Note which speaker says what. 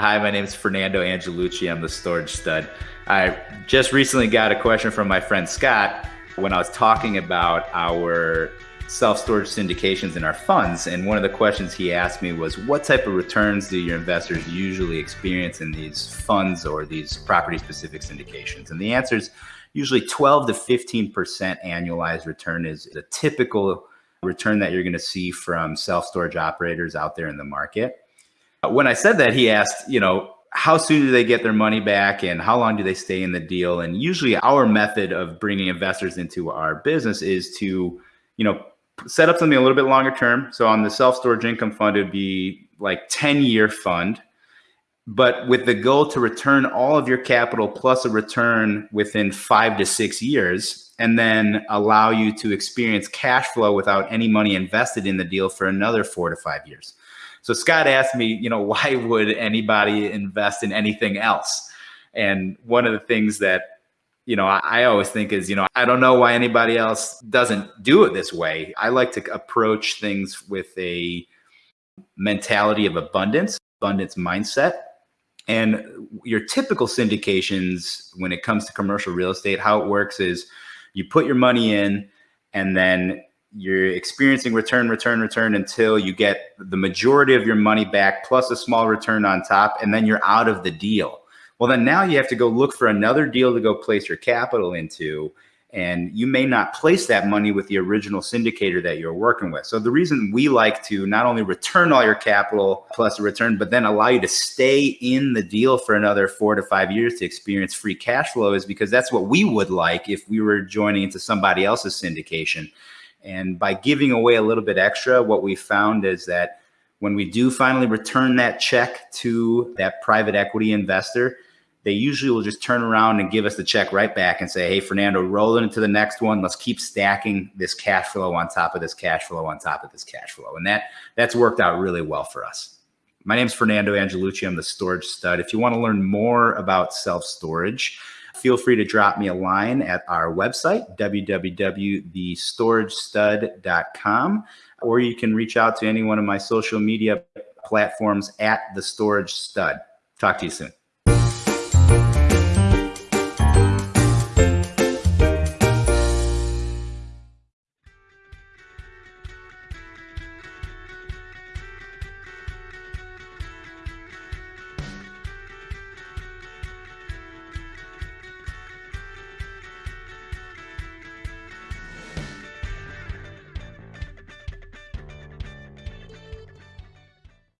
Speaker 1: Hi, my name is Fernando Angelucci. I'm the storage stud. I just recently got a question from my friend Scott when I was talking about our self-storage syndications and our funds. And one of the questions he asked me was, what type of returns do your investors usually experience in these funds or these property-specific syndications? And the answer is usually 12 to 15% annualized return is a typical return that you're going to see from self-storage operators out there in the market. When I said that, he asked, you know, how soon do they get their money back and how long do they stay in the deal? And usually our method of bringing investors into our business is to, you know, set up something a little bit longer term. So on the self-storage income fund, it'd be like 10 year fund, but with the goal to return all of your capital plus a return within five to six years, and then allow you to experience cash flow without any money invested in the deal for another four to five years. So Scott asked me, you know, why would anybody invest in anything else? And one of the things that you know, I, I, always think is, you know, I don't know why anybody else doesn't do it this way. I like to approach things with a mentality of abundance, abundance mindset. And your typical syndications, when it comes to commercial real estate, how it works is you put your money in and then you're experiencing return, return, return until you get the majority of your money back plus a small return on top, and then you're out of the deal. Well, then now you have to go look for another deal to go place your capital into. And you may not place that money with the original syndicator that you're working with. So the reason we like to not only return all your capital plus a return, but then allow you to stay in the deal for another four to five years to experience free cash flow is because that's what we would like if we were joining into somebody else's syndication. And by giving away a little bit extra, what we found is that when we do finally return that check to that private equity investor, they usually will just turn around and give us the check right back and say, hey, Fernando, roll it into the next one. Let's keep stacking this cash flow on top of this cash flow on top of this cash flow. And that that's worked out really well for us. My name is Fernando Angelucci. I'm the storage stud. If you want to learn more about self-storage, feel free to drop me a line at our website, www.thestoragestud.com, or you can reach out to any one of my social media platforms at the storage stud. Talk to you soon.